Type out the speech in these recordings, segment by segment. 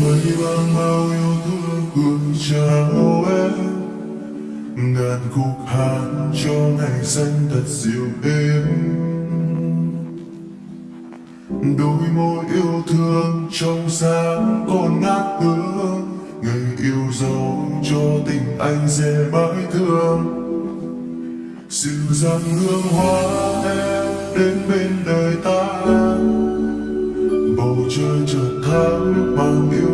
mây mang bao yêu thương cường tràn ngàn khúc hát cho ngày xanh thật dịu êm. Đôi môi yêu thương trong sáng còn ngát hương người yêu dấu cho tình anh dễ mãi thương. Dịu dàng hương hoa em đến bên đời ta. Bầu trời chợt thắm mang yêu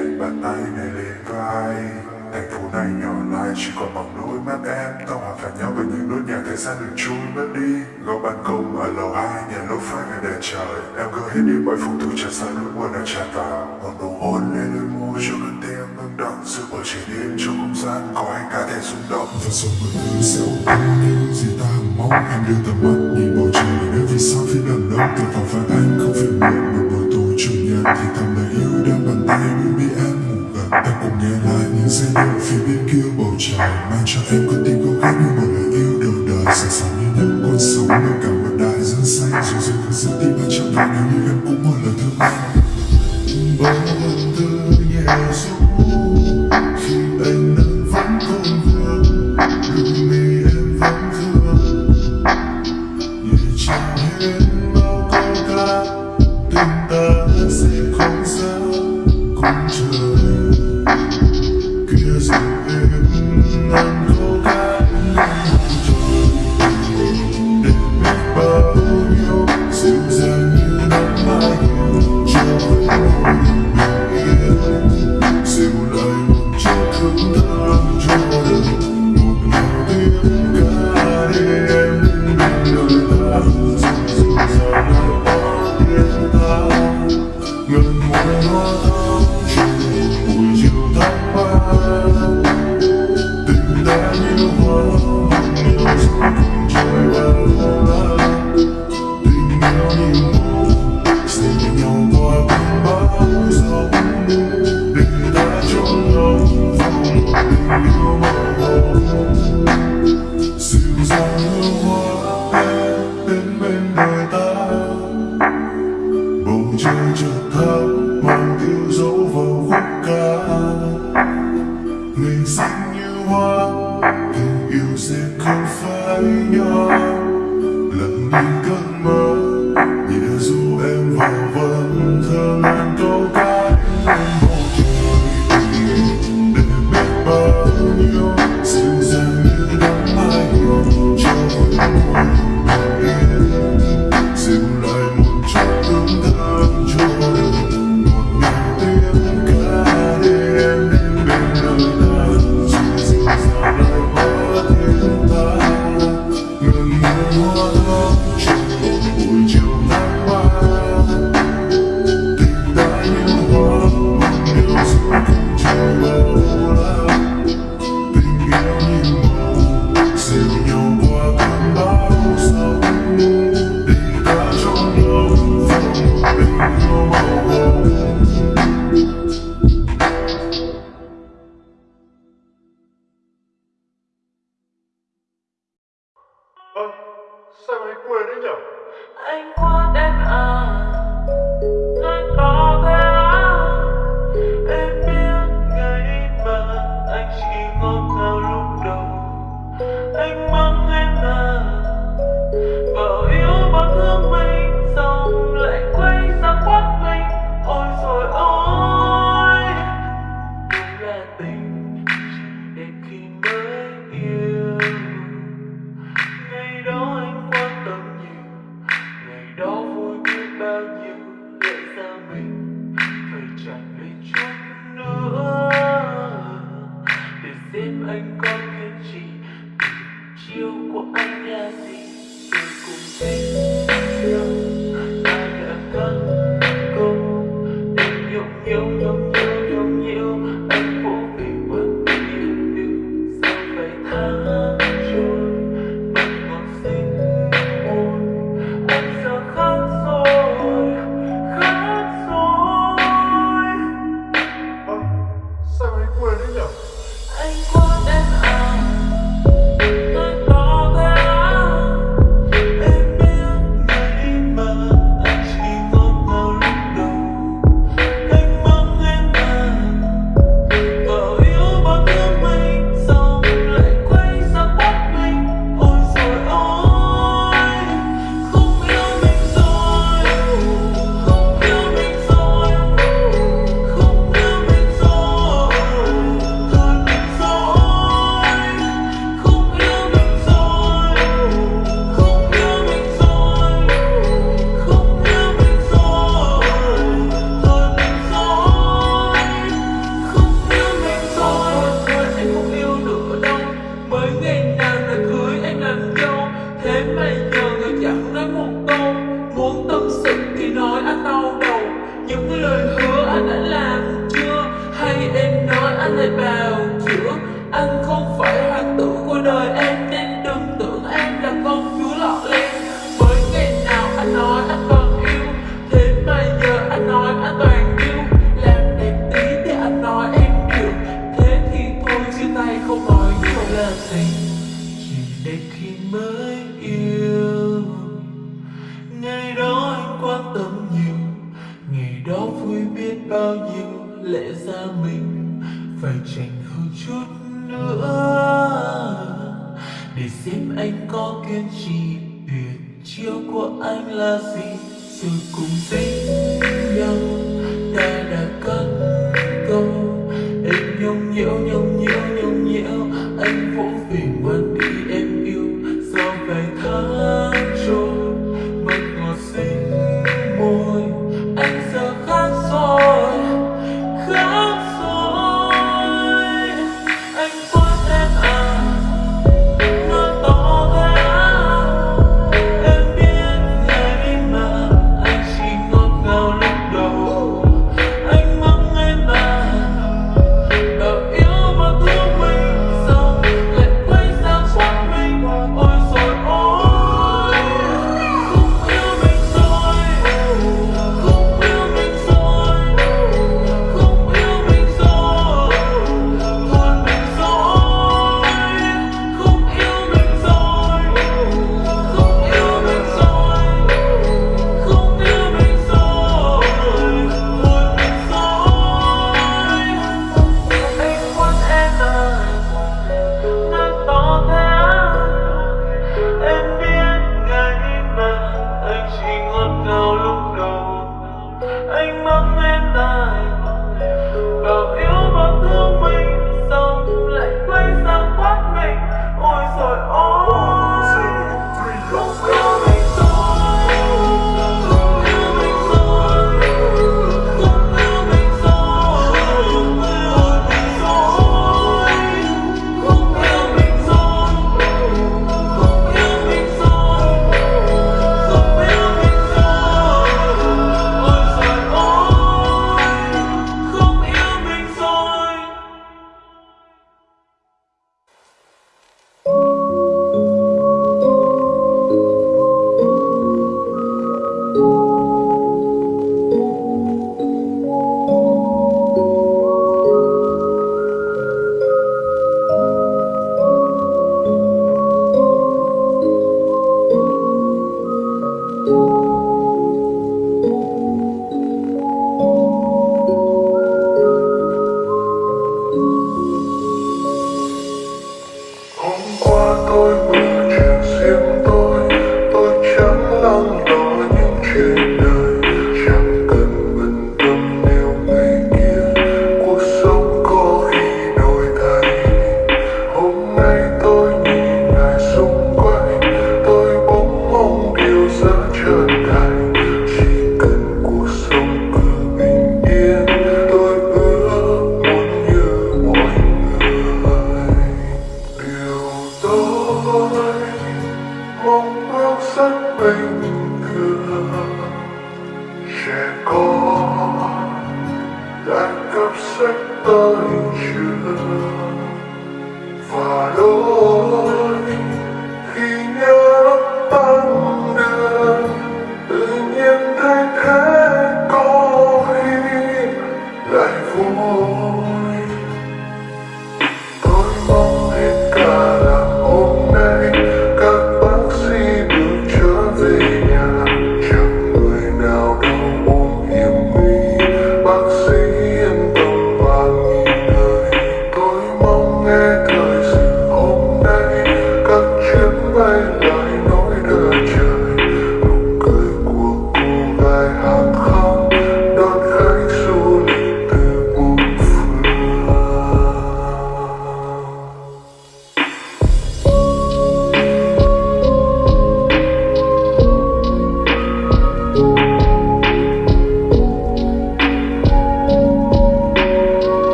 Em bàn tay này lên vai. Thành phố này nhỏ lại, chỉ còn bằng đôi mắt em. Tao hòa phải nhau với những nốt nhạc thời gian được trôi mất đi. Góc ban công ở lầu hai, nhà lô phai ngày đèn trời. Em cứ hết đi mọi phụ thuộc tràn xa nỗi buồn đã tràn vào. Một nụ hôn lên đôi môi, cho cơn tim ngưng động giữa bầu trời đêm trong không gian, có anh cả thể rung động. Và sống mọi thứ sẽ ổn những gì ta mong. Em đưa tầm mắt nhìn bầu trời, nơi vì sao phía đằng đông. Từ phòng vai anh không phải muộn một buổi tối chủ nhật thì thầm lời yêu đang bằng em bên bị em ngủ gần em cũng nghe lại những giai điệu phía bên kia bầu trời, mang cho em con tim câu khát như một lời yêu đầu đời. Sẵn sàng như những con sóng nơi cả một đại dương xanh, dù dù không giữ tim anh trong đời nếu như em cũng một lời thương anh bao lần thơ nhẹ ru khi anh nắng vẫn còn vương đôi mi em vẫn thương. Nhẹ chẳng hết bao câu ca tình ta sẽ không xa cùng trời kia tim anh có cái gì? Tình của anh là gì? Tôi cùng thích nhau ta đã thắng cô? Em yêu yêu nhau yêu nhau nhiều anh vô tình vẫn yêu yêu sao phải tháng trôi mắt một xinh môi anh giờ khóc rồi khóc rồi. À, sao anh quên đấy nhỉ Anh quá đó vui biết bao nhiêu lẽ ra mình phải tranh hơn chút nữa. Để xem anh có kiên trì, tuyệt chiêu của anh là gì. Rồi cùng tính nhau, ta đã có